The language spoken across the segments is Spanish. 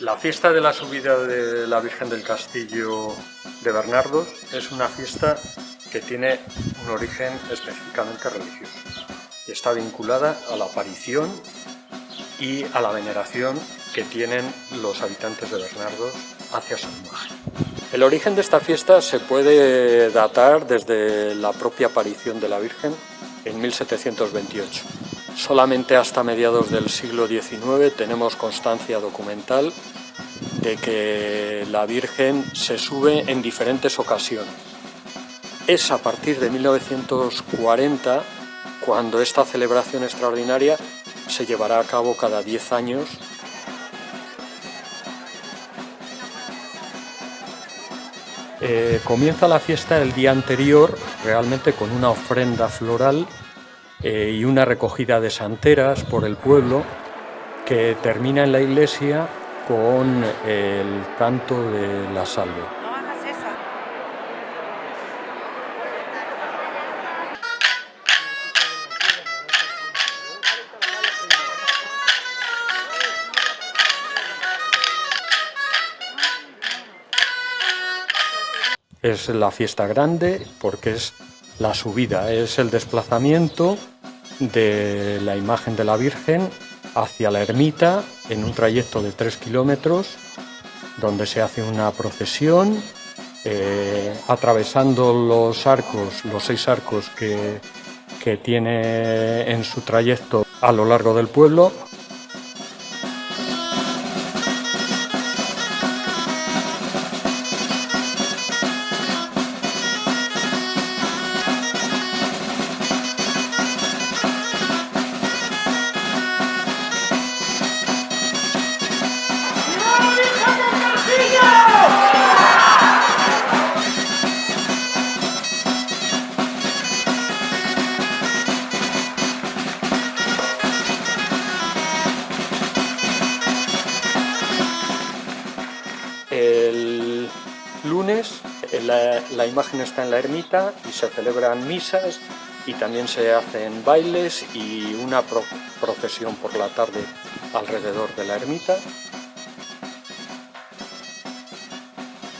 La fiesta de la subida de la Virgen del Castillo de Bernardos es una fiesta que tiene un origen específicamente religioso. Está vinculada a la aparición y a la veneración que tienen los habitantes de Bernardos hacia su imagen. El origen de esta fiesta se puede datar desde la propia aparición de la Virgen en 1728. Solamente hasta mediados del siglo XIX tenemos constancia documental de que la Virgen se sube en diferentes ocasiones. Es a partir de 1940 cuando esta celebración extraordinaria se llevará a cabo cada 10 años eh, comienza la fiesta el día anterior realmente con una ofrenda floral eh, y una recogida de santeras por el pueblo que termina en la iglesia con el canto de la salve. Es la fiesta grande porque es la subida, es el desplazamiento de la imagen de la Virgen hacia la ermita en un trayecto de 3 kilómetros donde se hace una procesión eh, atravesando los arcos, los seis arcos que, que tiene en su trayecto a lo largo del pueblo lunes la, imagen está en la ermita y se celebran misas y también se hacen bailes y una procesión por la tarde alrededor de la ermita.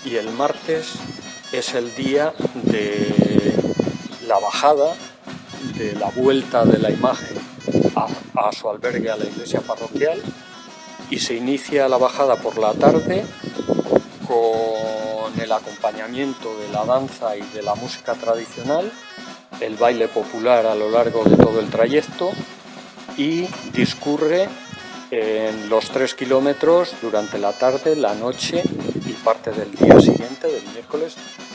Y el martes es el día de la bajada, de la vuelta de la imagen a su albergue a la iglesia parroquial y se inicia la bajada por la tarde con el acompañamiento de la danza y de la música tradicional, el baile popular a lo largo de todo el trayecto y discurre en los tres kilómetros durante la tarde, la noche y parte del día siguiente, del miércoles,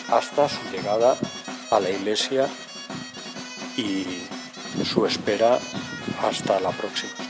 hasta su llegada a la iglesia y su espera hasta la próxima.